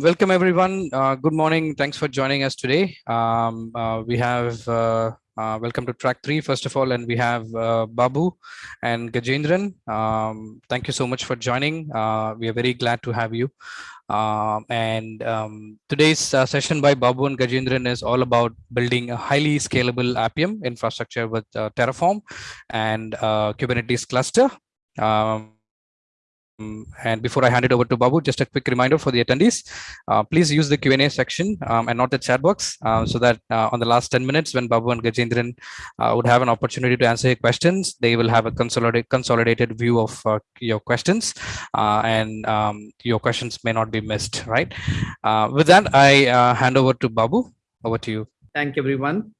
welcome everyone. Uh, good morning. Thanks for joining us today. Um, uh, we have uh, uh welcome to track three, first of all, and we have uh, Babu and Gajendran. Um, thank you so much for joining. Uh, we are very glad to have you. Um, and um, today's session by Babu and Gajendran is all about building a highly scalable Appium infrastructure with Terraform and Kubernetes cluster. Um, um, and before I hand it over to Babu, just a quick reminder for the attendees, uh, please use the Q&A section um, and not the chat box uh, so that uh, on the last 10 minutes when Babu and Gajendran uh, would have an opportunity to answer your questions, they will have a consolidated, consolidated view of uh, your questions uh, and um, your questions may not be missed, right? with that, I hand over to Babu. Over to you. Thank you, everyone.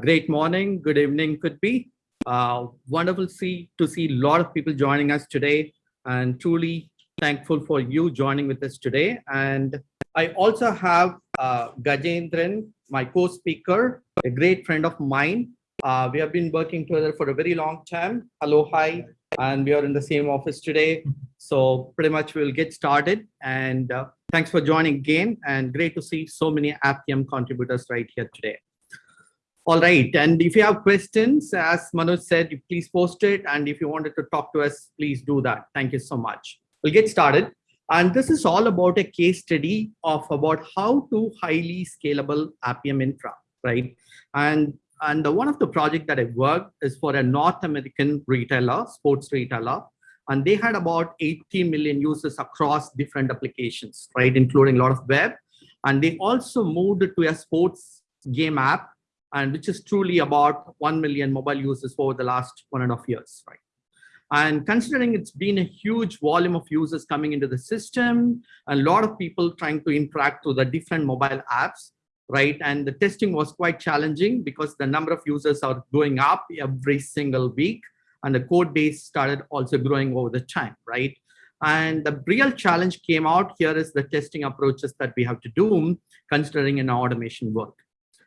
great morning, good evening could be. wonderful see to see a lot of people joining us today and truly thankful for you joining with us today. And I also have uh, Gajendran, my co-speaker, a great friend of mine. Uh, we have been working together for a very long time. Hello, hi, and we are in the same office today. So pretty much we'll get started. And uh, thanks for joining again. And great to see so many Appium contributors right here today. All right, and if you have questions, as Manoj said, please post it. And if you wanted to talk to us, please do that. Thank you so much. We'll get started. And this is all about a case study of about how to highly scalable Appium infra, right? And and the, one of the project that I worked is for a North American retailer, sports retailer, and they had about 80 million users across different applications, right, including a lot of web. And they also moved to a sports game app and which is truly about 1 million mobile users over the last one and a half years, right? And considering it's been a huge volume of users coming into the system, a lot of people trying to interact with the different mobile apps, right? And the testing was quite challenging because the number of users are going up every single week and the code base started also growing over the time, right? And the real challenge came out here is the testing approaches that we have to do considering in automation work.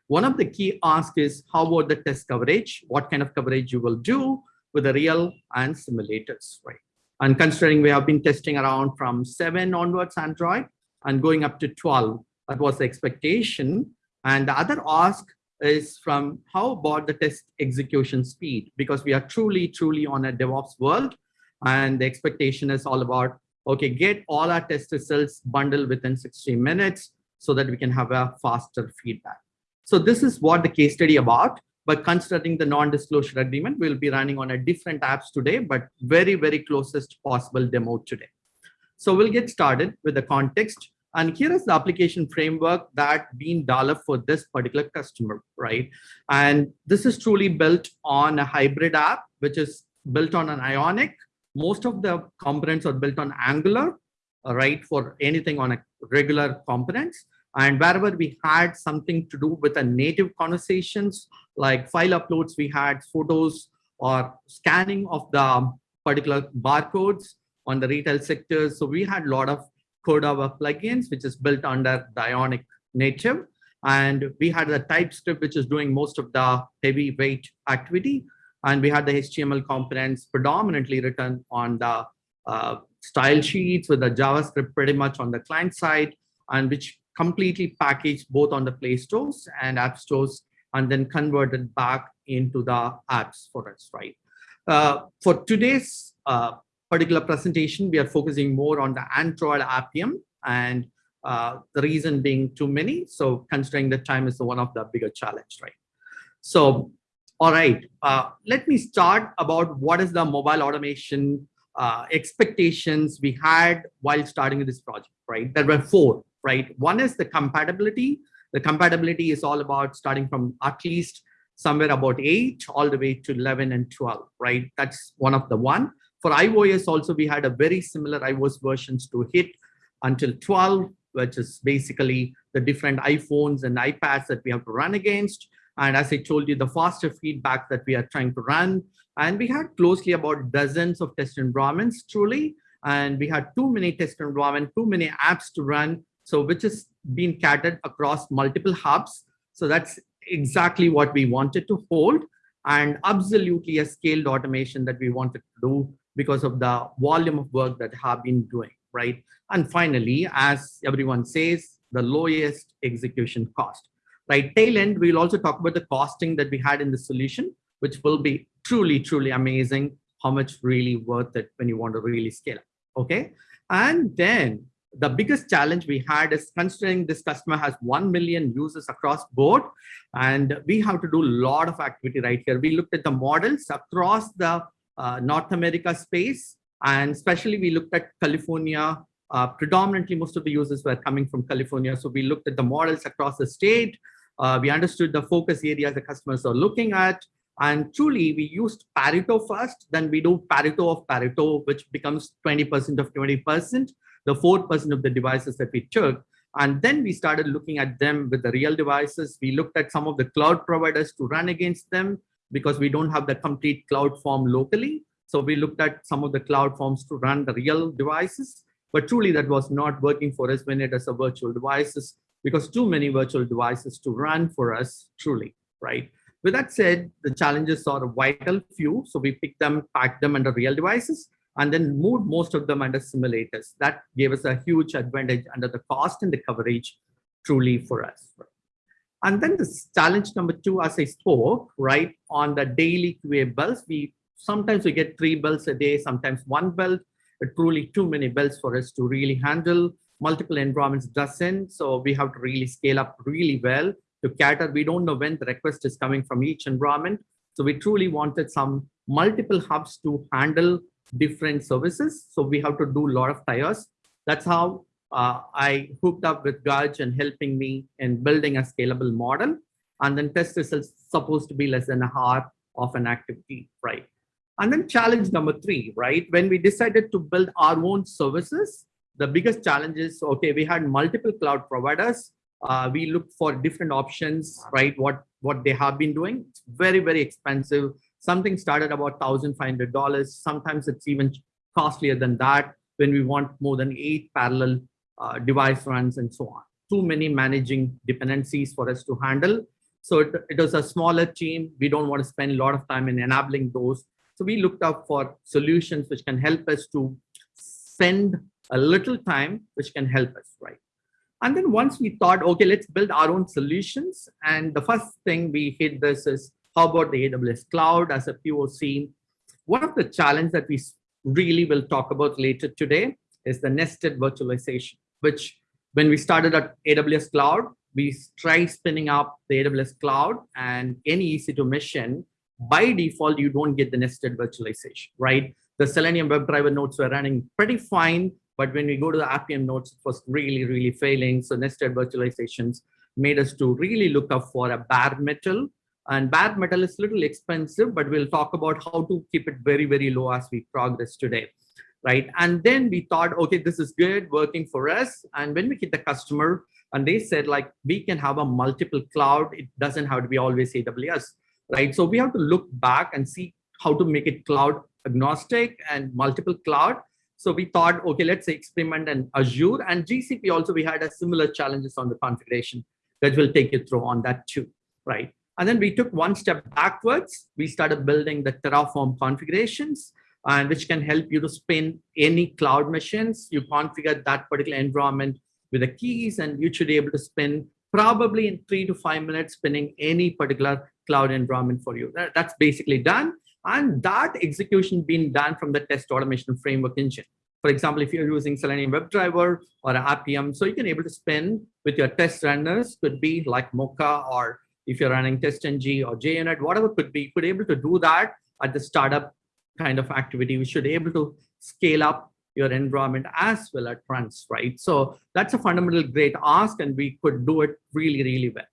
One of the key asks is how about the test coverage? What kind of coverage you will do with the real and simulators, right? And considering we have been testing around from seven onwards Android and going up to 12, that was the expectation. And the other ask is from how about the test execution speed? Because we are truly, truly on a DevOps world. And the expectation is all about, okay, get all our test results bundled within 60 minutes so that we can have a faster feedback. So this is what the case study about. But considering the non-disclosure agreement, we'll be running on a different apps today, but very, very closest possible demo today. So we'll get started with the context. And here is the application framework that been developed for this particular customer, right? And this is truly built on a hybrid app, which is built on an Ionic. Most of the components are built on Angular, right? For anything on a regular components. And wherever we had something to do with a native conversations, like file uploads, we had photos or scanning of the particular barcodes on the retail sector. So we had a lot of Cordova plugins, which is built under the Ionic native. And we had the TypeScript, which is doing most of the heavy weight activity. And we had the HTML components predominantly written on the uh, style sheets with the JavaScript pretty much on the client side, and which completely packaged both on the Play Stores and App Stores and then converted back into the apps for us, right? Uh, for today's uh, particular presentation, we are focusing more on the Android Appium and uh, the reason being too many. So considering the time is one of the bigger challenge, right? So, all right, uh, let me start about what is the mobile automation uh, expectations we had while starting this project, right? There were four right? One is the compatibility. The compatibility is all about starting from at least somewhere about eight all the way to 11 and 12, right? That's one of the one. For iOS also, we had a very similar iOS versions to hit until 12, which is basically the different iPhones and iPads that we have to run against. And as I told you, the faster feedback that we are trying to run. And we had closely about dozens of test environments truly. And we had too many test environment, too many apps to run. So which is being catered across multiple hubs. So that's exactly what we wanted to hold and absolutely a scaled automation that we wanted to do because of the volume of work that have been doing, right? And finally, as everyone says, the lowest execution cost, right? Tail end, we'll also talk about the costing that we had in the solution, which will be truly, truly amazing, how much really worth it when you want to really scale up, okay? And then the biggest challenge we had is considering this customer has 1 million users across board and we have to do a lot of activity right here. We looked at the models across the uh, North America space and especially we looked at California. Uh, predominantly, most of the users were coming from California. So we looked at the models across the state. Uh, we understood the focus areas the customers are looking at. And truly, we used Pareto first, then we do Pareto of Pareto, which becomes 20% of 20% the 4% of the devices that we took. And then we started looking at them with the real devices. We looked at some of the cloud providers to run against them because we don't have the complete cloud form locally. So we looked at some of the cloud forms to run the real devices, but truly that was not working for us when it is a virtual devices because too many virtual devices to run for us truly, right? With that said, the challenges are a vital few. So we picked them, packed them under real devices and then moved most of them under simulators. That gave us a huge advantage under the cost and the coverage truly for us. And then the challenge number two, as I spoke, right, on the daily QA builds, we sometimes we get three builds a day, sometimes one build, but truly too many builds for us to really handle. Multiple environments doesn't, so we have to really scale up really well to cater. We don't know when the request is coming from each environment. So we truly wanted some multiple hubs to handle different services. So we have to do a lot of tires. That's how uh, I hooked up with Gaj and helping me in building a scalable model. And then test results supposed to be less than a hour of an activity, right? And then challenge number three, right? When we decided to build our own services, the biggest challenge is, okay, we had multiple cloud providers. Uh, we looked for different options, right? What, what they have been doing. It's very, very expensive Something started about $1,500. Sometimes it's even costlier than that when we want more than eight parallel uh, device runs and so on. Too many managing dependencies for us to handle. So it, it was a smaller team. We don't want to spend a lot of time in enabling those. So we looked up for solutions which can help us to spend a little time, which can help us, right? And then once we thought, okay, let's build our own solutions. And the first thing we hit this is how about the AWS cloud as a POC? One of the challenges that we really will talk about later today is the nested virtualization, which when we started at AWS cloud, we tried spinning up the AWS cloud and any EC2 mission, by default, you don't get the nested virtualization, right? The Selenium WebDriver nodes were running pretty fine, but when we go to the Appium nodes, it was really, really failing. So nested virtualizations made us to really look up for a bare metal and bare metal is a little expensive, but we'll talk about how to keep it very, very low as we progress today. Right. And then we thought, okay, this is good working for us. And when we hit the customer and they said like, we can have a multiple cloud. It doesn't have to be always AWS. Right. So we have to look back and see how to make it cloud agnostic and multiple cloud. So we thought, okay, let's experiment in Azure and GCP also, we had a similar challenges on the configuration that will take you through on that too, right? And then we took one step backwards. We started building the Terraform configurations, and which can help you to spin any cloud machines. You configure that particular environment with the keys, and you should be able to spin probably in three to five minutes, spinning any particular cloud environment for you. That, that's basically done. And that execution being done from the test automation framework engine. For example, if you're using Selenium WebDriver or Appium, so you can able to spin with your test runners, could be like Mocha or if you're running TestNG or JUnit, whatever could be, could able to do that at the startup kind of activity. We should able to scale up your environment as well at once, right? So that's a fundamental great ask and we could do it really, really well.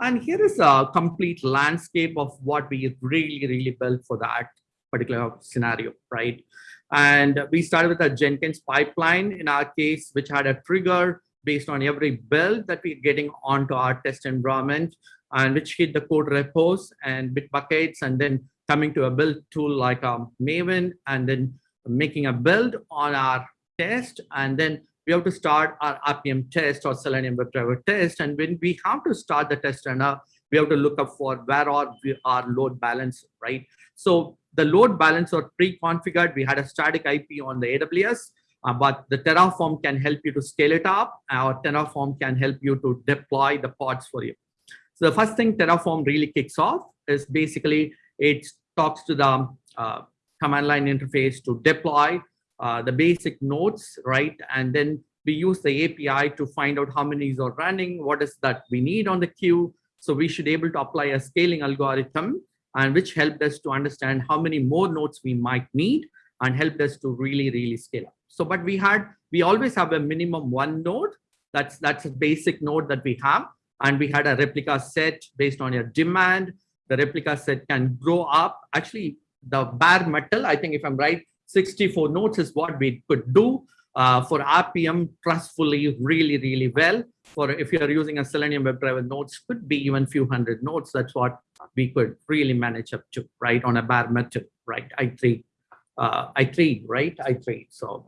And here is a complete landscape of what we really, really built for that particular scenario, right? And we started with a Jenkins pipeline in our case, which had a trigger based on every build that we're getting onto our test environment and which hit the code repos and bit buckets and then coming to a build tool like um, Maven, and then making a build on our test. And then we have to start our Appium test or Selenium WebDriver test. And when we have to start the test runner, we have to look up for where are we, our load balance, right? So the load balance are pre-configured. We had a static IP on the AWS. uh, but the Terraform can help you to scale it up or Terraform can help you to deploy the pods for you. So the first thing Terraform really kicks off is basically it talks to the uh, command line interface to deploy uh, the basic nodes, right? And then we use the API to find out how many is are running, what is that we need on the queue. So we should able to apply a scaling algorithm and which helped us to understand how many more nodes we might need and helped us to really, really scale up. So, but we had, we always have a minimum one node. That's, that's a basic node that we have. And we had a replica set based on your demand. The replica set can grow up. Actually, the bare metal, I think if I'm right, 64 nodes is what we could do uh, for Appium trustfully really, really well. For if you're using a Selenium WebDriver nodes, could be even few hundred nodes. That's what we could really manage up to, right, on a bare metal, right? i3 uh, i3, right? i3. So,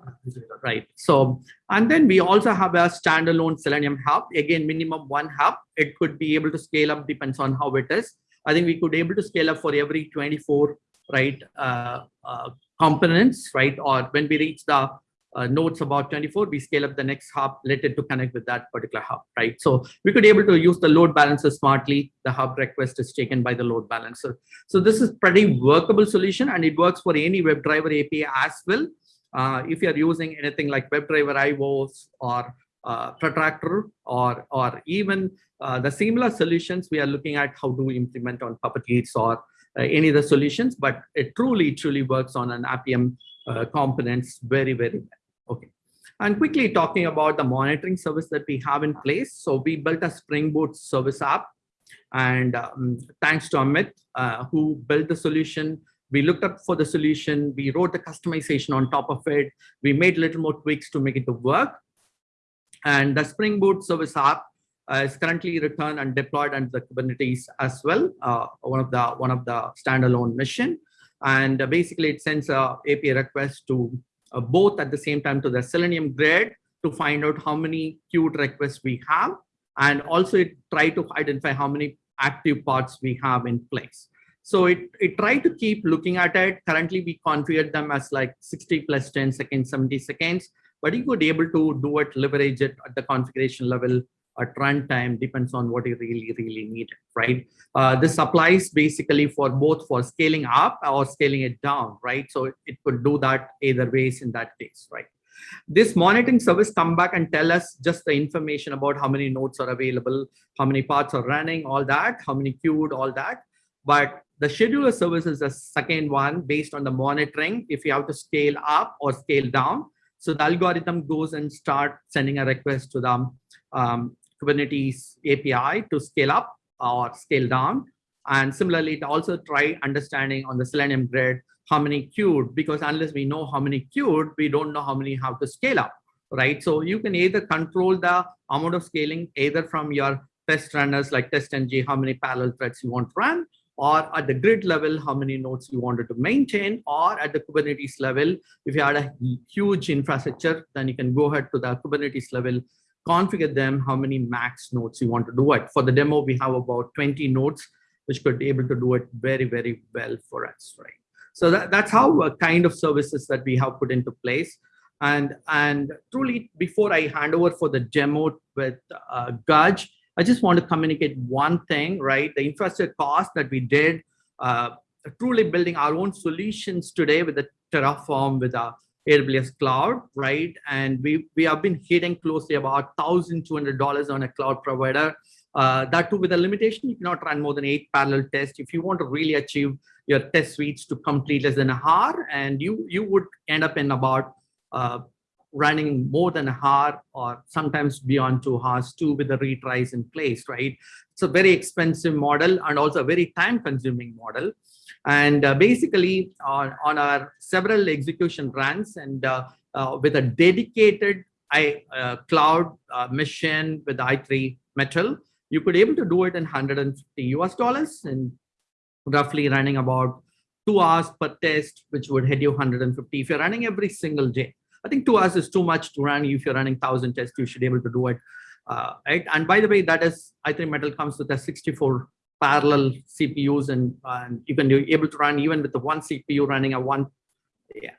right. So, and then we also have a standalone Selenium hub. Again, minimum one hub. It could be able to scale up, depends on how it is. I think we could able to scale up for every 24, right, uh, uh, components, right? Or when we reach the uh, nodes about 24, we scale up the next hub, let it to connect with that particular hub, right? So we could able to use the load balancer smartly. The hub request is taken by the load balancer. So this is pretty workable solution and it works for any WebDriver API as well. Uh, if you're using anything like WebDriver IOs or uh, Protractor or, or even uh, the similar solutions we are looking at how to implement on Puppet or uh, any of the solutions, but it truly, truly works on an Appium uh, components very, very well. Okay. And quickly talking about the monitoring service that we have in place. So we built a Spring Boot service app. And um, thanks to Amit, uh, who built the solution, we looked up for the solution, we wrote the customization on top of it, we made little more tweaks to make it to work. And the Spring Boot service app uh, is currently returned and deployed under the Kubernetes as well, uh, one of the one of the standalone mission. And basically it sends a API request to uh, both at the same time to the Selenium grid to find out how many queued requests we have. And also it try to identify how many active pods we have in place. So it, it tried to keep looking at it. Currently, we configured them as like 60 plus 10 seconds, 70 seconds, but you could be able to do it, leverage it at the configuration level at runtime depends on what you really, really need, right? Uh, this applies basically for both for scaling up or scaling it down, right? So it could do that either ways in that case, right? This monitoring service come back and tell us just the information about how many nodes are available, how many pods are running, all that, how many queued, all that. But the scheduler service is the second one based on the monitoring, if you have to scale up or scale down. So the algorithm goes and start sending a request to the um, Kubernetes API to scale up or scale down. And similarly, to also try understanding on the Selenium grid how many queued, because unless we know how many queued, we don't know how many have to scale up, right? So you can either control the amount of scaling either from your test runners like TestNG, how many parallel threads you want to run, or at the grid level, how many nodes you wanted to maintain, or at the Kubernetes level, if you had a huge infrastructure, then you can go ahead to the Kubernetes level configure them, how many max nodes you want to do it. For the demo, we have about 20 nodes, which could be able to do it very, very well for us, right? So that, that's how uh, kind of services that we have put into place. And, and truly, before I hand over for the demo with uh, Gaj, I just want to communicate one thing, right? The infrastructure cost that we did, uh, truly building our own solutions today with the Terraform, with our AWS cloud, right? And we, we have been hitting closely about $1,200 on a cloud provider. Uh, that too with a limitation, you cannot run more than eight parallel tests. If you want to really achieve your test suites to complete less than a hour, and you, you would end up in about uh, running more than a hour or sometimes beyond two hours too with the retries in place, right? It's a very expensive model and also a very time consuming model. And uh, basically on, on our several execution runs and uh, uh, with a dedicated I, cloud mission with i3 metal, you could able to do it in 150 US dollars and roughly running about two hours per test, which would hit you 150 if you're running every single day. I think two hours is too much to run. If you're running 1,000 tests, you should be able to do it. Uh, right? And by the way, that is, i3 metal comes with a 64 parallel CPUs and, and you can be able to run even with the one CPU running a one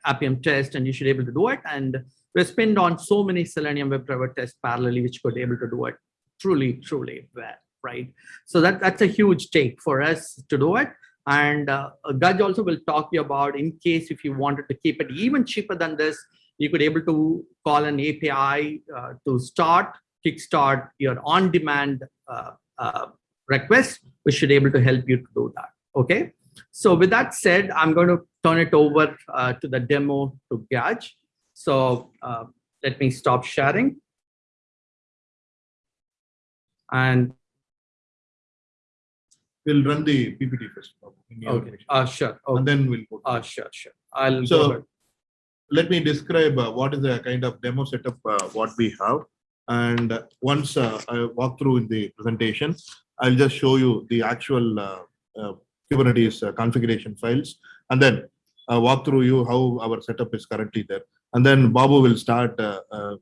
Appium test and you should be able to do it. And we spend on so many Selenium WebDriver tests parallelly, which could be able to do it truly, truly well, right? So that, that's a huge take for us to do it. And uh, Gaj also will talk you about in case if you wanted to keep it even cheaper than this, you could able to call an API uh, to start, kickstart your on-demand uh, uh, request, we should be able to help you to do that. Okay. So with that said, I'm going to turn it over uh, to the demo to Gaj. So uh, let me stop sharing. And we'll run the PPT first. okay, uh, sure. And then we'll go. Uh, sure, sure. I'll So-. Let me describe uh, what is the kind of demo setup uh, what we have. And once uh, I walk through in the presentation, I'll just show you the actual uh, uh, Kubernetes uh, configuration files and then uh, walk through you how our setup is currently there. And then Babu will start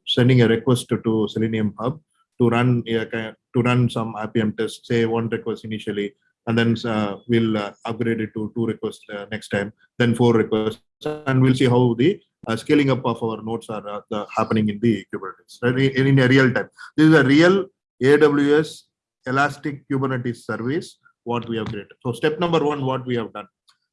sending a request to, to Selenium Hub to run to run some Appium tests, say one request initially, and then uh, we'll uh, upgrade it to two requests uh, next time, then four requests, and we'll see how the scaling up of our nodes are happening in the Kubernetes right, in, in a real time. This is a real AWS Elastic Kubernetes service what we have created. So step number one, what we have done.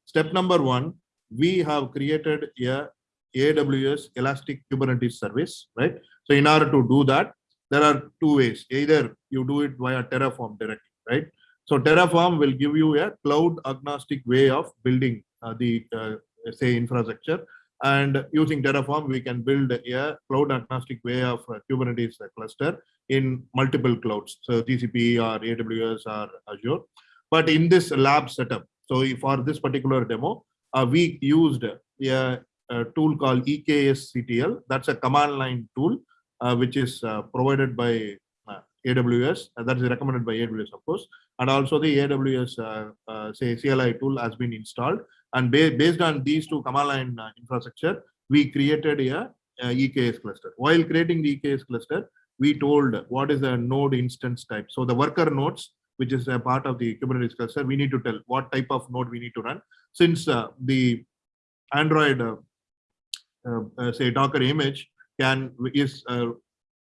Step number one, we have created a AWS Elastic Kubernetes service, right? So in order to do that, there are two ways. Either you do it via Terraform directly, right? So Terraform will give you a cloud agnostic way of building uh, the uh, say infrastructure and using Terraform, we can build a cloud agnostic way of uh, Kubernetes cluster in multiple clouds. So GCP or AWS or Azure. But in this lab setup, so for this particular demo, uh, we used a, a tool called EKSCTL. That's a command line tool, uh, which is uh, provided by uh, AWS. that is recommended by AWS, of course. And also the AWS, uh, uh, say CLI tool has been installed. And ba based on these two command line uh, infrastructure, we created a, a EKS cluster. While creating the EKS cluster, we told what is a node instance type. So the worker nodes, which is a part of the Kubernetes cluster, we need to tell what type of node we need to run. Since uh, the Android, uh, uh, say Docker image can is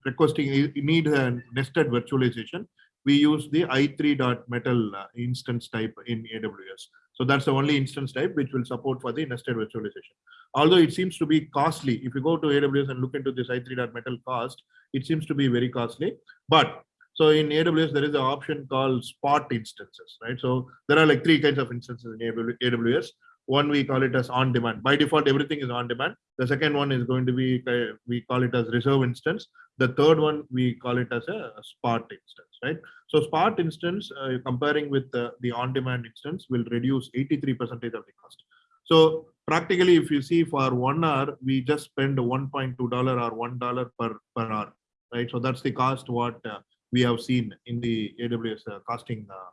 requesting it need a nested virtualization, we use the i3.metal uh, instance type in AWS. So that's the only instance type which will support for the nested virtualization. Although it seems to be costly, if you go to AWS and look into this i3.metal cost, it seems to be very costly. But so in AWS, there is an option called spot instances, right? So there are like three kinds of instances in AWS. One, we call it as on demand. By default, everything is on demand. The second one is going to be, uh, we call it as reserve instance. The third one, we call it as a spot instance, right? So spot instance, uh, comparing with the, the on-demand instance will reduce 83% of the cost. So practically, if you see for one hour, we just spend $1.2 or $1 per, per hour, right? So that's the cost what uh, we have seen in the AWS uh, costing uh,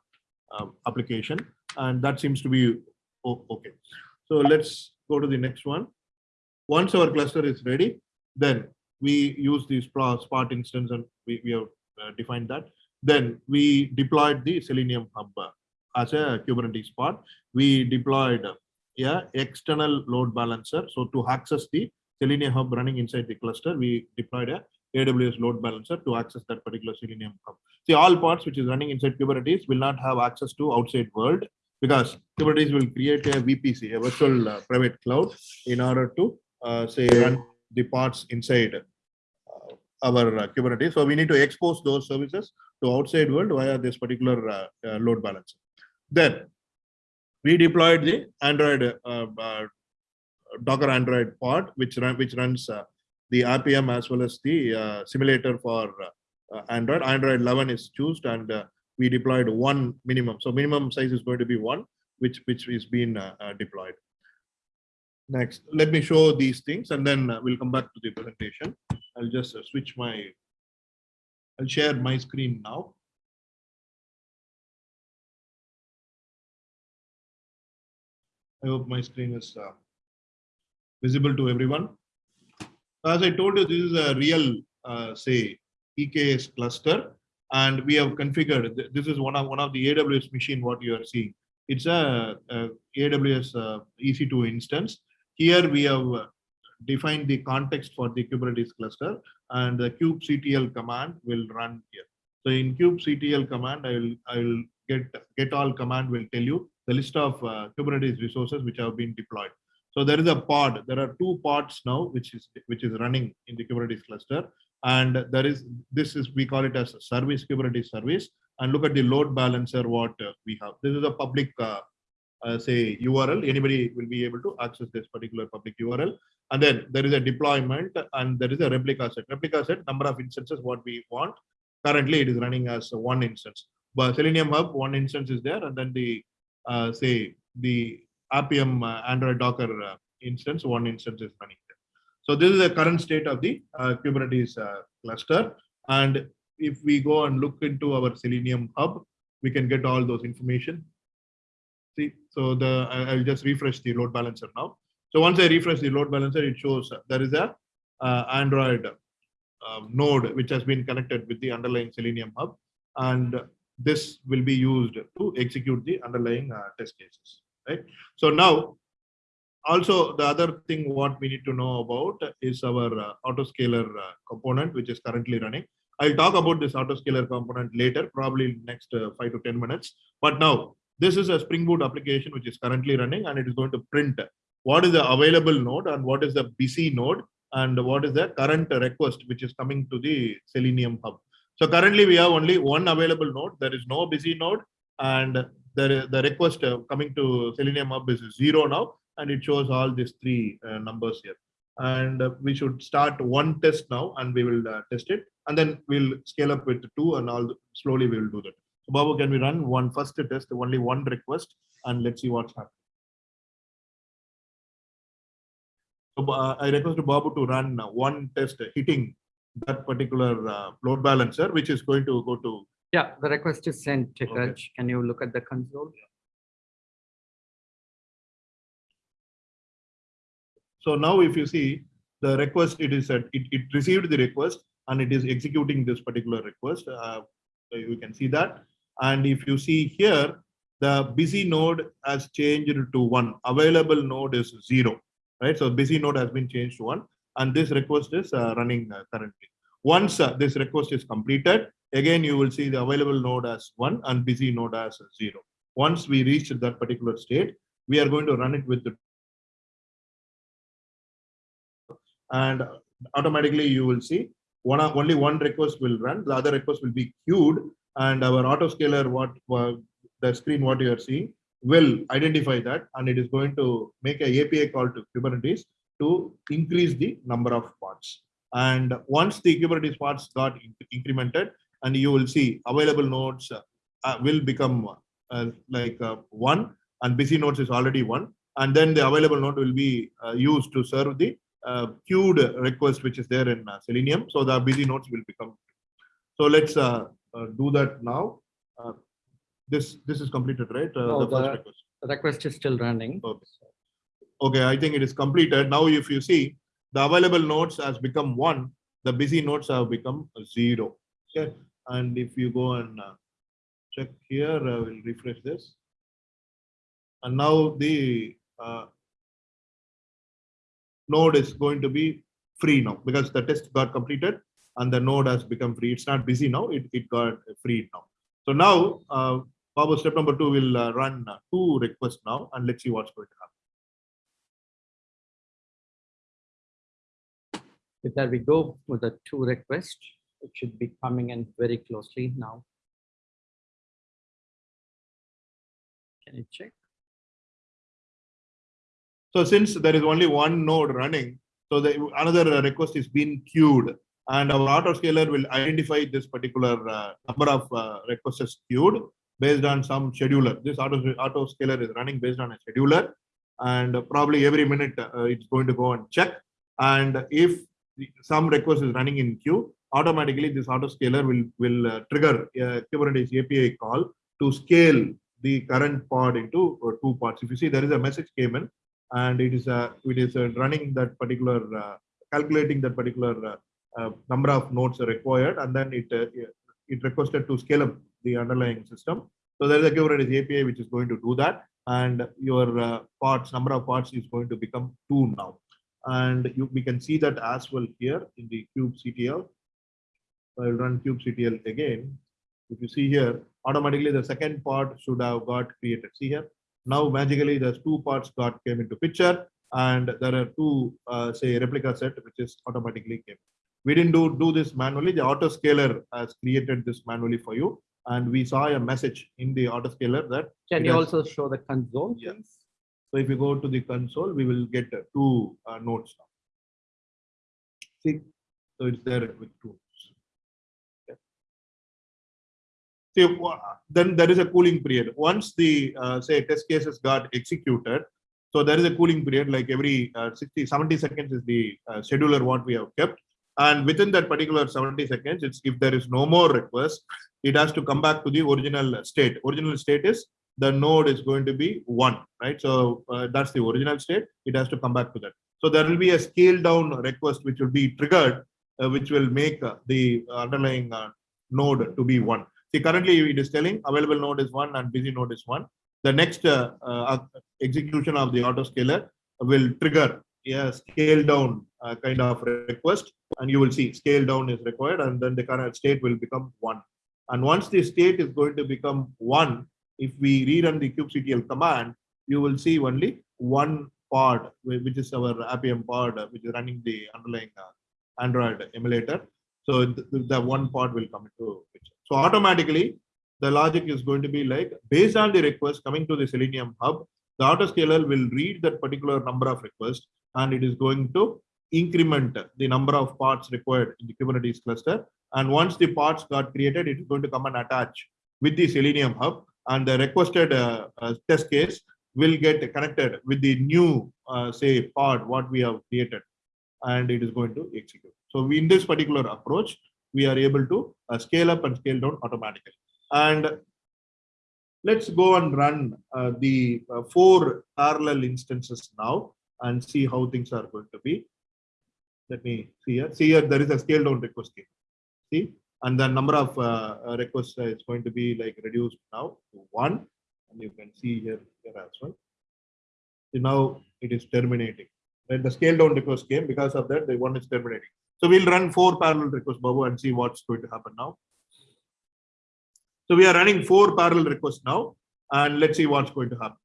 uh, application. And that seems to be o- okay. So let's go to the next one. Once our cluster is ready, then we use the spot instance and we, we have uh, defined that. Then we deployed the Selenium Hub uh, as a Kubernetes spot. We deployed uh, yeah, external load balancer. So to access the Selenium Hub running inside the cluster, we deployed a AWS load balancer to access that particular Selenium Hub. See, all pods which is running inside Kubernetes will not have access to outside world because Kubernetes will create a VPC, a virtual uh, private cloud, in order to uh, say run the pods inside uh, our uh, Kubernetes. So we need to expose those services to outside world via this particular uh, uh, load balancer. Then we deployed the Android uh, uh, Docker Android pod, which run, which runs uh, the Appium as well as the uh, simulator for uh, Android. Android 11 is chosen and uh, we deployed one minimum. So minimum size is going to be one, which which is being uh, uh, deployed. Next, let me show these things and then uh, we'll come back to the presentation. I'll just uh, switch my, I'll share my screen now. I hope my screen is uh, visible to everyone. As I told you, this is a real, uh, say, EKS cluster, and we have configured. This is one of one of the AWS machine. What you are seeing, it's a, a AWS uh, EC2 instance. Here we have defined the context for the Kubernetes cluster and the kubectl command will run here. So in kubectl command, I will, I will get, get all command will tell you the list of uh, Kubernetes resources which have been deployed. So there is a pod, there are two pods now, which is, which is running in the Kubernetes cluster. And there is, this is, we call it as a service, Kubernetes service. And look at the load balancer, what uh, we have. This is a public, uh, uh, say URL. Anybody will be able to access this particular public URL. And then there is a deployment and there is a replica set. Replica set, number of instances, what we want. Currently, it is running as one instance. But Selenium Hub, one instance is there. And then the, uh, say, the Appium uh, Android Docker uh, instance, one instance is running. So this is the current state of the uh, Kubernetes uh, cluster. And if we go and look into our Selenium Hub, we can get all those information. See, so the I'll just refresh the load balancer now. So once I refresh the load balancer, it shows there is a uh, Android uh, node which has been connected with the underlying Selenium Hub, and this will be used to execute the underlying uh, test cases. Right. So now, also the other thing what we need to know about is our uh, autoscaler uh, component, which is currently running. I'll talk about this autoscaler component later, probably next uh, five to 10 minutes. But now this is a Spring Boot application which is currently running and it is going to print what is the available node and what is the busy node and what is the current request which is coming to the Selenium hub. So currently we have only one available node. There is no busy node and the, the request uh, coming to Selenium hub is zero now and it shows all these three uh, numbers here. And uh, we should start one test now and we will uh, test it and then we'll scale up with two and all slowly we will do that. So Babu, can we run one first test, only one request and let's see what's happening. So uh, I request Babu to run uh, one test hitting that particular uh, load balancer, which is going to go to, Yeah, the request is sent, Okay. Can you look at the console? So now if you see the request, it is, at- it, it received the request and it is executing this particular request. Uh, you can see that. And if you see here, the busy node has changed to one, available node is zero, right? So busy node has been changed to one and this request is uh, running uh, currently. Once uh, this request is completed, again, you will see the available node as one and busy node as zero. Once we reach that particular state, we are going to run it with the and automatically you will see one only one request will run, the other request will be queued and our autoscaler, what uh, the screen what you are seeing will identify that and it is going to make a API call to Kubernetes to increase the number of pods. And once the Kubernetes pods got in- incremented and you will see available nodes uh, will become uh, like uh, one and busy nodes is already one. And then the available node will be uh, used to serve the uh, queued request which is there in uh, Selenium. So the busy nodes will become. So let's uh, uh, do that now. Uh, this this is completed, right? Uh, No, the first the- request. The request is still running. Okay. Okay, I think it is completed. Now, if you see the available nodes has become one, the busy nodes have become zero. Okay, and if you go and uh, check here, I will refresh this. And now the uh, node is going to be free now because the test got completed and the node has become free. It's not busy now, it, it got freed now. So now, uh, Babu, step number two will uh, run uh, two requests now and let's see what's going to happen. There we go with the two requests. It should be coming in very closely now. Can you check? So since there is only one node running, so the another request is being queued and our autoscaler will identify this particular uh, number of uh, requests queued based on some scheduler. This auto autoscaler is running based on a scheduler and probably every minute uh, it's going to go and check. And if some request is running in queue, automatically this autoscaler will, will uh, trigger a Kubernetes API call to scale the current pod into uh, two pods. If you see there is a message came in and it is uh, it is running that particular uh, calculating that particular uh, uh, number of nodes required and then it it requested to scale up the underlying system so there is a kubernetes api which is going to do that and your pods number of pods is going to become two now And you, we can see that as well here in the kubectl. I'll run kubectl again. If you see here, automatically the second pod should have got created. See here. Now magically there's two pods got came into picture and there are two uh, say replica set which is automatically came. We didn't do, do this manually. The autoscaler has created this manually for you. And we saw a message in the autoscaler that Can you has- also show the console? Yeah. so if you go to the console, we will get two uh, nodes now. See, so it's there with two. Wha- then there is a cooling period. Once the, uh, say, test cases got executed, so there is a cooling period, like every uh, 60, 70 seconds is the uh, scheduler what we have kept. And within that particular 70 seconds, it's if there is no more request, it has to come back to the original state. Original state is the node is going to be one, right? So uh, that's the original state. It has to come back to that. So there will be a scale down request which will be triggered, uh, which will make uh, the underlying uh, node to be one. See, currently it is telling available node is one and busy node is one. The next uh, uh, execution of the autoscaler will trigger a scale down uh, kind of request, and you will see scale down is required, and then the current state will become one. And once the state is going to become one, if we rerun the kubectl command, you will see only one pod, which is our Appium pod, uh, which is running the underlying uh, Android emulator. So th- th- the one pod will come into picture. So automatically, the logic is going to be like, based on the request coming to the Selenium hub, the autoscaler will read that particular number of requests and it is going to increment the number of pods required in the Kubernetes cluster. And once the pods got created, it is going to come and attach with the Selenium hub and the requested uh, uh, test case will get connected with the new, uh, say, pod what we have created, and it is going to execute. So we, in this particular approach, we are able to uh, scale up and scale down automatically. And let's go and run uh, the uh, four parallel instances now and see how things are going to be. Let me see here. See here, there is a scale down request here. See, and the number of uh, uh, requests is going to be like reduced now to one and you can see here here as well so now it is terminating then the scale down request came because of that the one is terminating so we'll run four parallel requests. Babu and see what's going to happen now. So we are running four parallel requests now and let's see what's going to happen.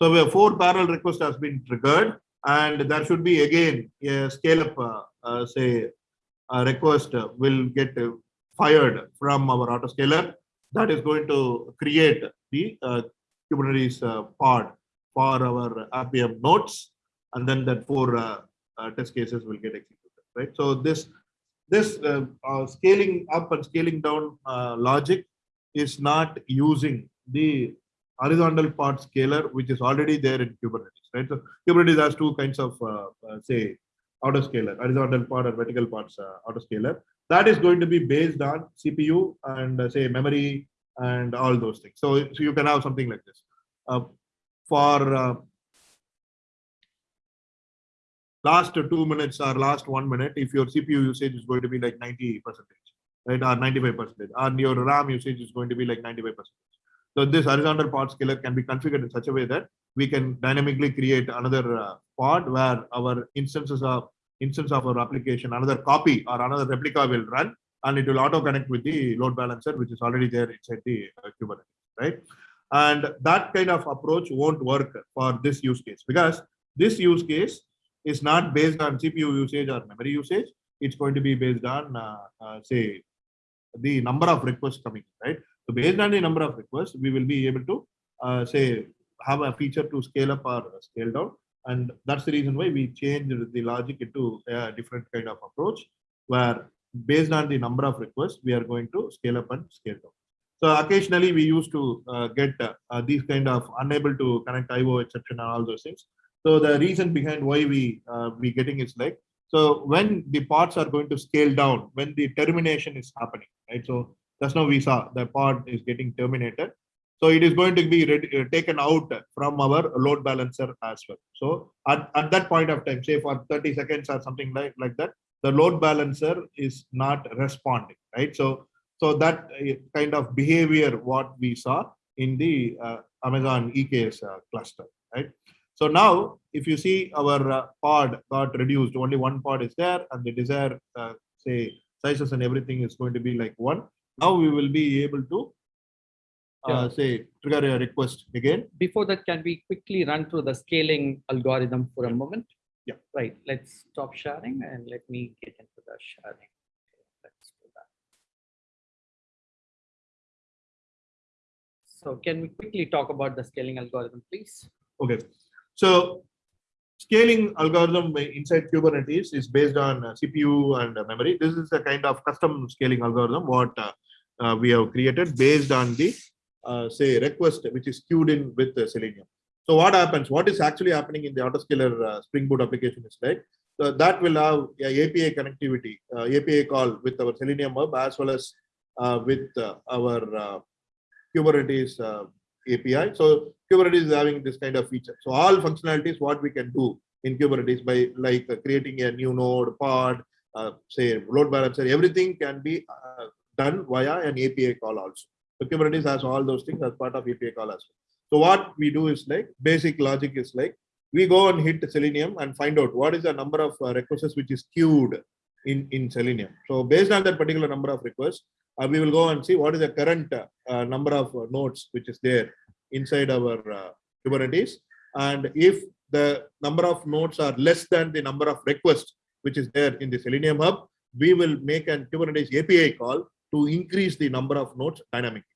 So we have four parallel requests has been triggered and there should be again a scale up, uh, uh, say, a request uh, will get uh, fired from our autoscaler. That is going to create the uh, Kubernetes uh, pod for our Appium nodes. And then that four uh, uh, test cases will get executed, right? So this, this uh, uh, scaling up and scaling down logic is not using the horizontal pod scaler, which is already there in Kubernetes, right? So Kubernetes has two kinds of, say, autoscaler, horizontal pod or vertical pods autoscaler. That is going to be based on CPU and uh, say memory and all those things. So, so you can have something like this. Uh, for uh, last two minutes or last one minute, if your CPU usage is going to be like 90 percentage, right, or 95 percentage, and your RAM usage is going to be like 95 percentage. So this horizontal pod scaler can be configured in such a way that we can dynamically create another uh, pod where our instances of instance of our application, another copy or another replica will run, and it will auto connect with the load balancer, which is already there inside the uh, Kubernetes, right? And that kind of approach won't work for this use case because this use case is not based on CPU usage or memory usage. It's going to be based on, uh, uh, say, the number of requests coming, right? So based on the number of requests, we will be able to uh, say have a feature to scale up or scale down. And that's the reason why we changed the logic into a different kind of approach where based on the number of requests, we are going to scale up and scale down. So occasionally we used to uh, get uh, uh, these kind of unable to connect IO exception and all those things. So the reason behind why we uh, we getting is like, so when the pods are going to scale down, when the termination is happening, right? So just now we saw the pod is getting terminated. So it is going to be ready, uh, taken out from our load balancer as well. So at, at that point of time, say for 30 seconds or something like, like that, the load balancer is not responding, right? So, so that uh, kind of behavior what we saw in the uh, Amazon EKS uh, cluster, right? So now, if you see our uh, pod got reduced, only one pod is there, and the desired uh, say sizes and everything is going to be like one. Now we will be able to uh, say trigger a request again. Before that, can we quickly run through the scaling algorithm for a moment? Yeah. Right, let's stop sharing and let me get into the sharing. Let's do that. So can we quickly talk about the scaling algorithm, please? Okay, so scaling algorithm inside Kubernetes is based on uh, CPU and uh, memory. This is a kind of custom scaling algorithm what uh, uh, we have created based on the uh, say request which is queued in with uh, Selenium. So what happens? What is actually happening in the autoscaler uh, Spring Boot application is like so that will have a API connectivity, API call with our Selenium hub as well as with our Kubernetes API. So Kubernetes is having this kind of feature. So all functionalities what we can do in Kubernetes by like creating a new node, pod, uh, say load balancer, everything can be uh, done via an API call also. Kubernetes has all those things as part of API call as well. So what we do is like basic logic is like we go and hit Selenium and find out what is the number of uh, requests which is queued in, in Selenium. So based on that particular number of requests, uh, we will go and see what is the current uh, uh, number of uh, nodes which is there inside our uh, Kubernetes. And if the number of nodes are less than the number of requests which is there in the Selenium hub, we will make an Kubernetes API call to increase the number of nodes dynamically.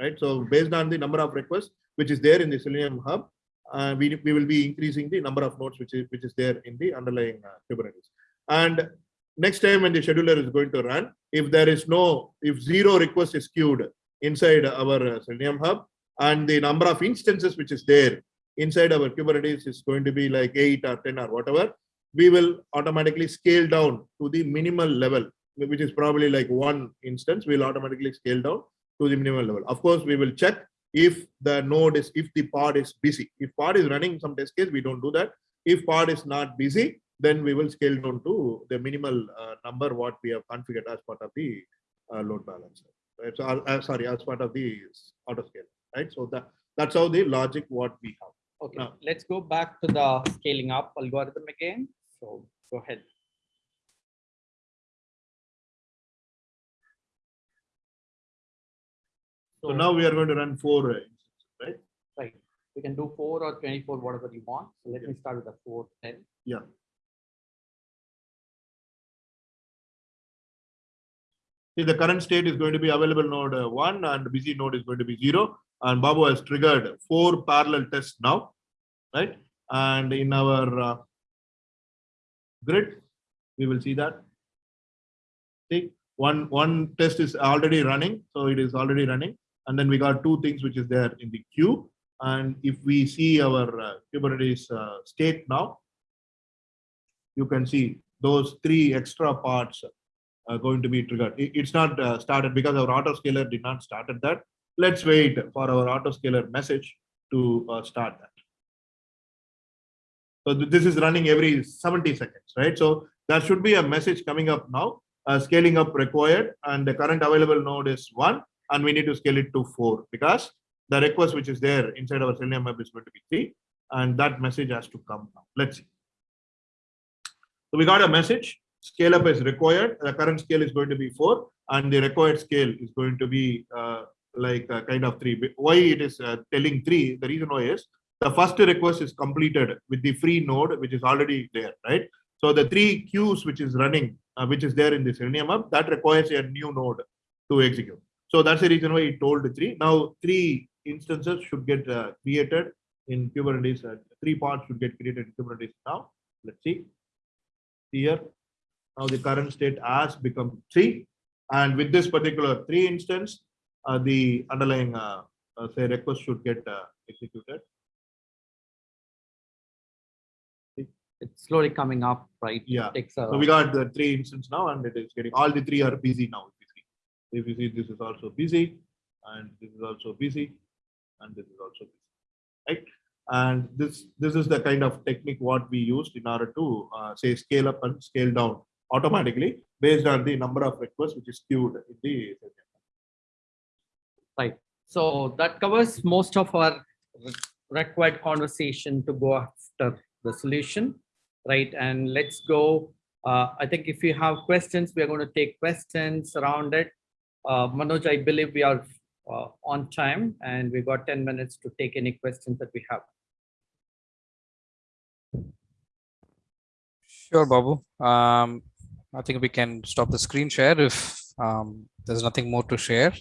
Right. So based on the number of requests which is there in the Selenium hub, uh, we, we will be increasing the number of nodes which is which is there in the underlying uh, Kubernetes. And next time when the scheduler is going to run, if there is no, if zero request is queued inside our uh, Selenium hub, and the number of instances which is there inside our Kubernetes is going to be like eight or 10 or whatever, we will automatically scale down to the minimal level, which is probably like one instance, we'll automatically scale down to the minimal level. Of course, we will check if the node is, if the pod is busy. If pod is running some test case, we don't do that. If pod is not busy, then we will scale down to the minimal uh, number what we have configured as part of the uh, load balancer. Right? So, uh, uh, sorry, as part of the auto scale, right? So that that's how the logic what we have. Okay, No. let's go back to the scaling up algorithm again. So go ahead. So now we are going to run four uh, instances, right? Right, we can do four or twenty-four, whatever you want. So let Yeah. me start with the four, ten. Yeah. See, the current state is going to be available node uh, one and busy node is going to be zero. And Babu has triggered four parallel tests now, right? And in our uh, grid, we will see that. See, one, one test is already running, so it is already running. And then we got two things which is there in the queue. And if we see our uh, Kubernetes uh, state now, you can see those three extra pods are going to be triggered. It- it's not uh, started because our autoscaler did not start started that. Let's wait for our autoscaler message to uh, start that. So th- this is running every 70 seconds, right? So there should be a message coming up now, uh, scaling up required, and the current available node is one, and we need to scale it to four because the request which is there inside our Selenium hub is going to be three, and that message has to come now. Let's see. So we got a message, scale up is required, the current scale is going to be four, and the required scale is going to be uh, like uh, kind of three. Why it is uh, telling three, the reason why is, the first request is completed with the free node, which is already there, right? So the three queues which is running, uh, which is there in the Selenium hub, that requires a new node to execute. So that's the reason why it told three. Now three instances should get uh, created in Kubernetes. Uh, three pods should get created in Kubernetes now. Let's see here. Now the current state has become three. And with this particular three instance, uh, the underlying uh, uh, say request should get uh, executed. It's slowly coming up, right? Yeah. Takes a, So we got the three instances now and it is getting, all the three are busy now. If you see, this is also busy and this is also busy and this is also busy, right? And this, this is the kind of technique what we used in order to uh, say scale up and scale down automatically based on the number of requests which is queued in the right. So that covers most of our required conversation to go after the solution, right? And let's go. Uh, I think if you have questions, we are going to take questions around it. Uh, Manoj, I believe we are uh, on time and we got 10 minutes to take any questions that we have. Sure, Babu. Um, I think we can stop the screen share if um, there's nothing more to share.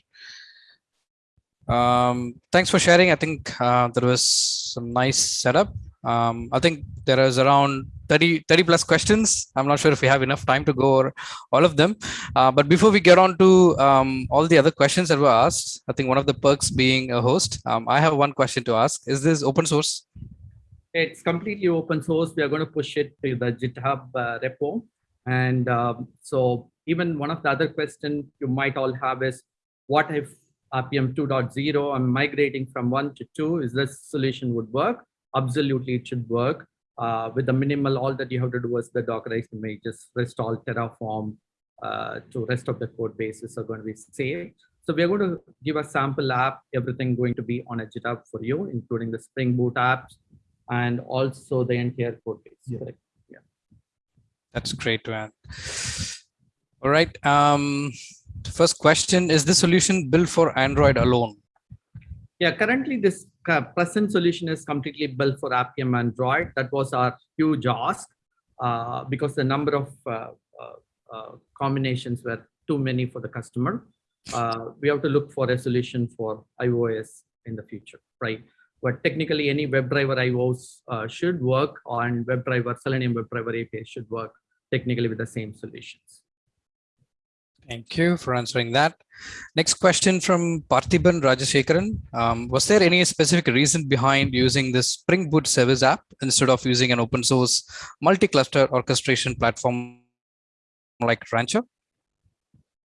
Um, thanks for sharing. I think uh, there was some nice setup. Um, I think there is around 30, 30 plus questions. I'm not sure if we have enough time to go over all of them. Uh, but before we get on to um, all the other questions that were asked, I think one of the perks being a host, um, I have one question to ask. Is this open source? It's completely open source. We are going to push it to the GitHub uh, repo. And um, so even one of the other questions you might all have is, what if Appium 2.0, I'm migrating from one to two, is this solution would work? Absolutely, it should work. Uh, with the minimal, all that you have to do is the Dockerized images, rest all Terraform uh, to rest of the code bases are going to be saved. So we're going to give a sample app, everything going to be on a GitHub for you, including the Spring Boot apps and also the entire code base. Yeah. correct? That's great to add. All right. Um, first question, is the solution built for Android alone? Yeah, currently this present solution is completely built for Appium Android. That was our huge ask uh, because the number of uh, uh, uh, combinations were too many for the customer. Uh, we have to look for a solution for iOS in the future, right? But technically, any WebDriver iOS should work on WebDriver, Selenium WebDriver API should work technically with the same solutions. Thank you for answering that. Next question from Parthiban Rajashekaran. Um, was there any specific reason behind using this Spring Boot Service app instead of using an open source multi-cluster orchestration platform like Rancher?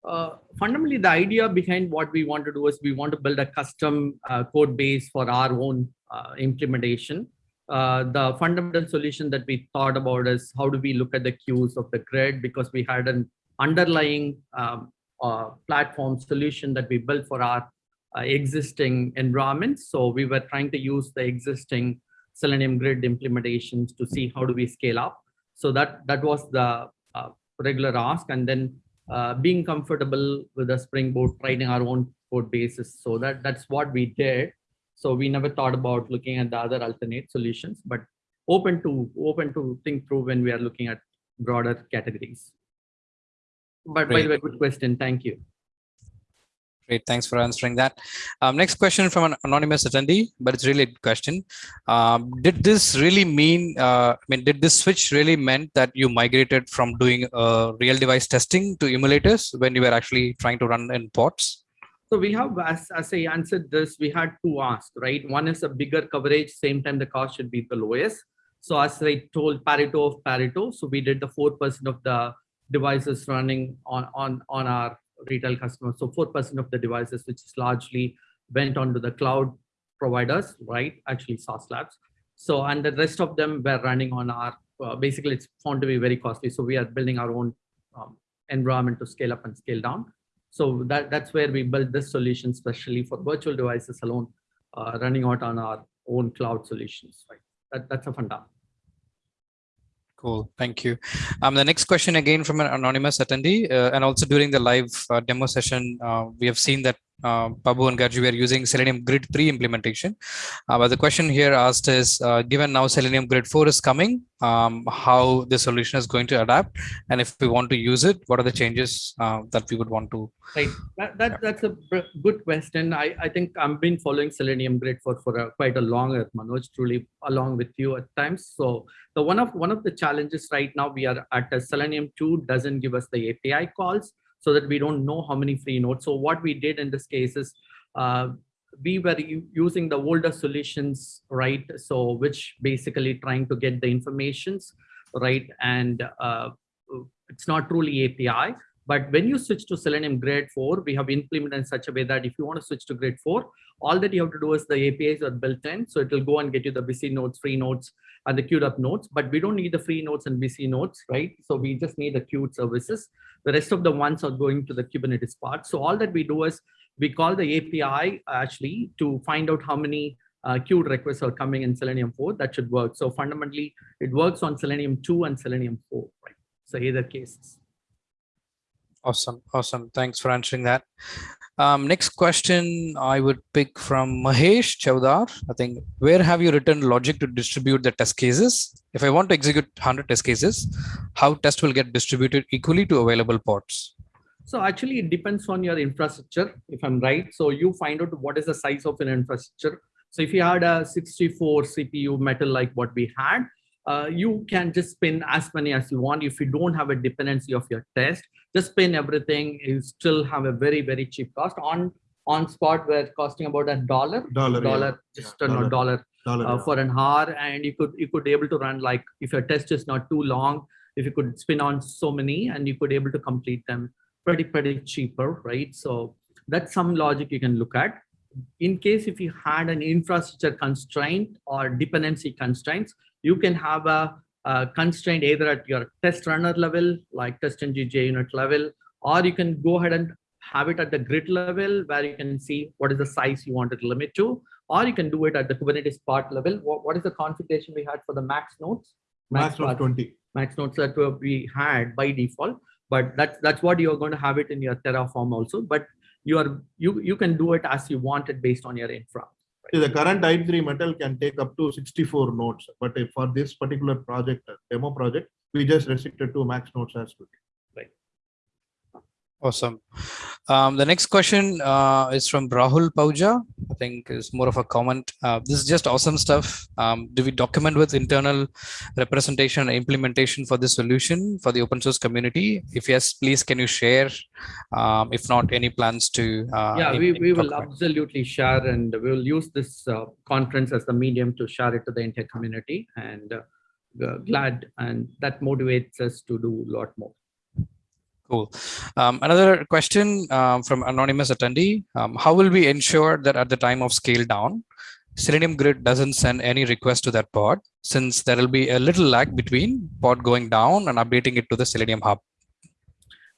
Uh, fundamentally, the idea behind what we want to do is we want to build a custom uh, code base for our own uh, implementation. Uh, the fundamental solution that we thought about is how do we look at the queues of the grid because we had an underlying um, uh, platform solution that we built for our uh, existing environments. So we were trying to use the existing Selenium grid implementations to see how do we scale up. So that that was the uh, regular ask, and then uh, being comfortable with the Spring Boot, writing our own code bases. So that that's what we did. So we never thought about looking at the other alternate solutions, but open to open to think through when we are looking at broader categories. But by the way, good question. Thank you. Great, thanks for answering that. Um, next question from an anonymous attendee, but it's really a good question. Um, did this really mean, uh, I mean, did this switch really meant that you migrated from doing uh, real device testing to emulators when you were actually trying to run in pods? So we have, as, as I answered this, we had two asks, right? One is a bigger coverage, same time the cost should be the lowest. So as I told Pareto of Pareto, so we did the 4% of the devices running on, on, on our retail customers. So 4% of the devices, which is largely went onto the cloud providers, right? Actually Sauce Labs. So, and the rest of them were running on our, uh, basically it's found to be very costly. So we are building our own um, environment to scale up and scale down. So that, that's where we built this solution, especially for virtual devices alone, uh, running out on our own cloud solutions, right? That, that's a funda. Cool, thank you. Um, the next question again from an anonymous attendee, uh, and also during the live uh, demo session, uh, we have seen that uh, Babu and Garji were using Selenium Grid 3 implementation. Uh, but the question here asked is, uh, given now Selenium Grid 4 is coming, um, how the solution is going to adapt, and if we want to use it, what are the changes uh, that we would want to? Right. That, that that's a good question. I, I think I've been following Selenium Grid for for a, quite a longer, Manoj, truly along with you at times. So the one of one of the challenges right now we are at Selenium 2 doesn't give us the API calls so that we don't know how many free nodes. So what we did in this case is uh, we were using the older solutions, right? So which basically trying to get the informations, right? And uh, it's not truly API. But when you switch to Selenium Grid 4, we have implemented in such a way that if you want to switch to Grade 4, all that you have to do is the APIs are built in. So it will go and get you the busy nodes, free nodes, and the queued up nodes. But we don't need the free nodes and busy nodes, right? So we just need the queued services. The rest of the ones are going to the Kubernetes part. So all that we do is we call the API actually to find out how many uh, queued requests are coming in Selenium 4. That should work. So fundamentally, it works on Selenium 2 and Selenium 4, right? So either cases. Awesome. Awesome. Thanks for answering that. Um, next question I would pick from Mahesh Chaudhar. I think, where have you written logic to distribute the test cases? If I want to execute 100 test cases, how test will get distributed equally to available pods? So actually it depends on your infrastructure, if I'm right. So you find out what is the size of an infrastructure. So if you had a 64 CPU metal like what we had, uh, you can just spin as many as you want. If you don't have a dependency of your test, just spin everything. You still have a very, very cheap cost. On on spot, we're costing about a dollar, Dollar, yeah. dollar, just Yeah, a dollar. dollar Dollar, uh, yeah. for an hour. And you could you could be able to run like if your test is not too long, if you could spin on so many and you could able to complete them pretty, pretty cheaper, right? So that's some logic you can look at in case if you had an infrastructure constraint or dependency constraints, you can have a, a constraint either at your test runner level, like TestNG JUnit level, or you can go ahead and have it at the grid level where you can see what is the size you want it to limit to, or you can do it at the Kubernetes pod level. What, what is the configuration we had for the max nodes? Max pod- 20. max nodes that we had by default but that's that's what you're going to have it in your terraform also but you are you you can do it as you want it based on your infra the current i3 metal can take up to 64 nodes, but for this particular project, demo project, we just restricted to max nodes as well. Awesome. Um, the next question uh, is from Rahul Pahuja. I think is more of a comment. Uh, this is just awesome stuff. Um, do we document with internal representation and implementation for this solution for the open source community? If yes, please can you share? Um, if not, any plans to? Uh, yeah we, we will absolutely share and we will use this uh, conference as the medium to share it to the entire community and uh, glad and that motivates us to do a lot more Cool. Um, another question um, from anonymous attendee. Um, how will we ensure that at the time of scale down, Selenium Grid doesn't send any request to that pod since there will be a little lag between pod going down and updating it to the Selenium hub.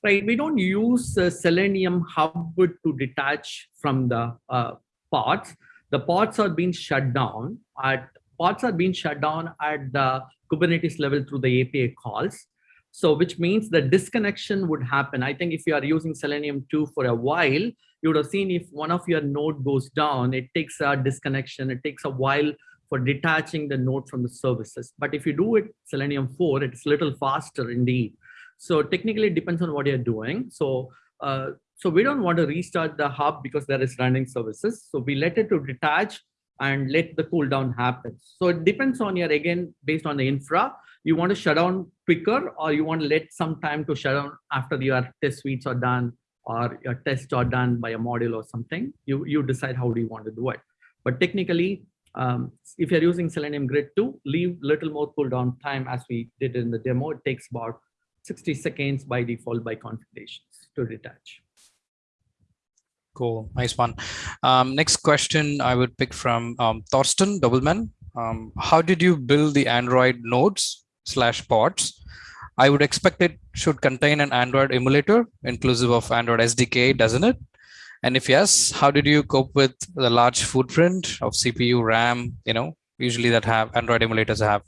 right we don't use uh, selenium hub to detach from the uh, pods the pods are being shut down at pods are being shut down at the kubernetes level through the api calls so which means the disconnection would happen i think if you are using selenium 2 for a while you would have seen if one of your node goes down it takes a disconnection it takes a while for detaching the node from the services but if you do it selenium 4 it's a little faster indeed so technically it depends on what you're doing. So uh, so we don't want to restart the hub because there is running services. So we let it to detach and let the cooldown happen. So it depends on your, again, based on the infra, you want to shut down quicker or you want to let some time to shut down after your test suites are done or your tests are done by a module or something. You, you decide how do you want to do it. But technically, um, if you're using Selenium Grid 2, leave little more cooldown time as we did in the demo. It takes about 60 seconds by default by configurations to detach. Cool. Nice one. Um, next question I would pick from um, Thorsten Doubleman. Um, how did you build the Android nodes slash pods? I would expect it should contain an Android emulator inclusive of Android SDK, doesn't it? And if yes, how did you cope with the large footprint of CPU, RAM, you know, usually that have Android emulators have?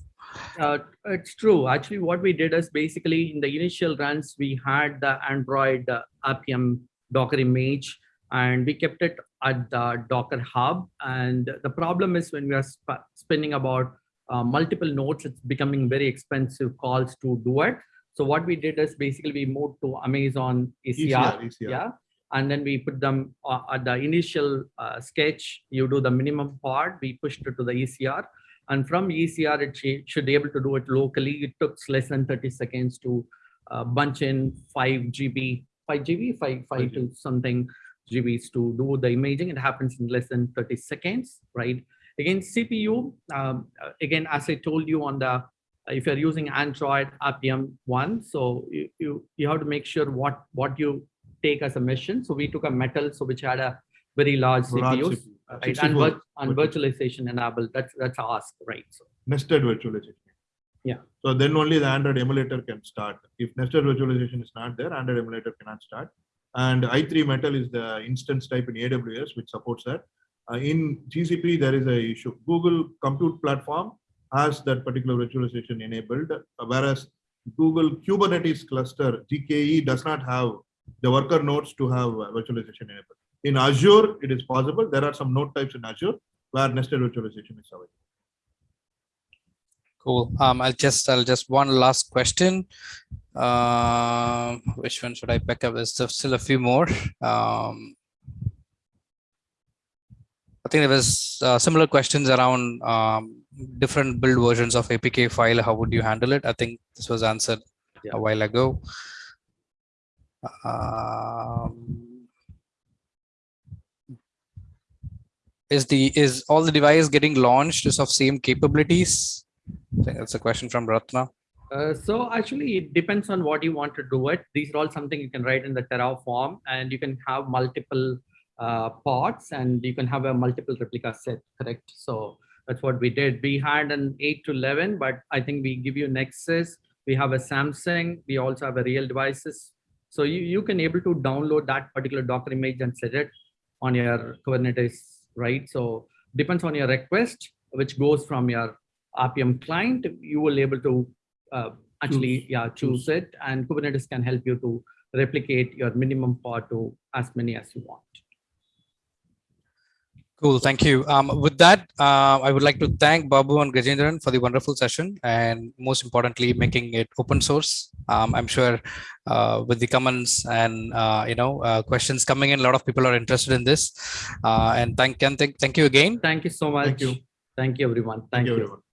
Uh, it's true. Actually, what we did is basically in the initial runs, we had the Android uh, Appium Docker image and we kept it at the Docker hub. And the problem is when we are sp spinning about uh, multiple nodes, it's becoming very expensive calls to do it. So what we did is basically we moved to Amazon ECR. ECR, ECR. yeah and then we put them uh, at the initial uh, sketch you do the minimum pod we pushed it to the ecr and from ecr it sh- should be able to do it locally it took less than 30 seconds to uh, bunch in 5 gb 5 gb 5 5 to something gbs to do the imaging it happens in less than 30 seconds right again cpu um, uh, again as i told you on the if you're using Android Appium one, so you, you, you have to make sure what, what you take as a mission. So we took a metal, so which had a very large CPU, uh, right? And, vir- and virtualization enabled, that's, that's asked, right? So nested virtualization. Yeah. So then only the Android emulator can start. If nested virtualization is not there, Android emulator cannot start. And i3 Metal is the instance type in AWS which supports that. Uh, in GCP, there is a issue. Google Compute Platform has that particular virtualization enabled, uh, whereas Google Kubernetes cluster GKE does not have the worker nodes to have uh, virtualization enabled. In Azure, it is possible. There are some node types in Azure where nested virtualization is available. Cool. Um, I'll just, I'll just one last question. Um, which one should I pick up? There's still- still a few more. Um, I think there was uh, similar questions around um, different build versions of APK file. How would you handle it? I think this was answered Yeah. a while ago. Um, is the is all the device getting launched is of same capabilities? I think that's a question from Ratna. Uh, so actually, it depends on what you want to do it. These are all something you can write in the Terraform, and you can have multiple uh, pods, and you can have a multiple replica set. Correct. So that's what we did. We had an eight to eleven, but I think we give you Nexus. We have a Samsung. We also have a real devices. So you you can able to download that particular Docker image and set it on your Kubernetes, right? So depends on your request, which goes from your Appium client. You will able to uh, actually, yeah, choose it and Kubernetes can help you to replicate your minimum pod to as many as you want. Cool, thank you. Um, with that, uh, I would like to thank Babu and Gajendran for the wonderful session and most importantly, making it open source. Um, I'm sure uh, with the comments and uh, you know uh, questions coming in, a lot of people are interested in this. Uh, and thank, and thank, thank you again. Thank you so much. Thank you. Thank you, everyone. Thank Thank you, you. everyone.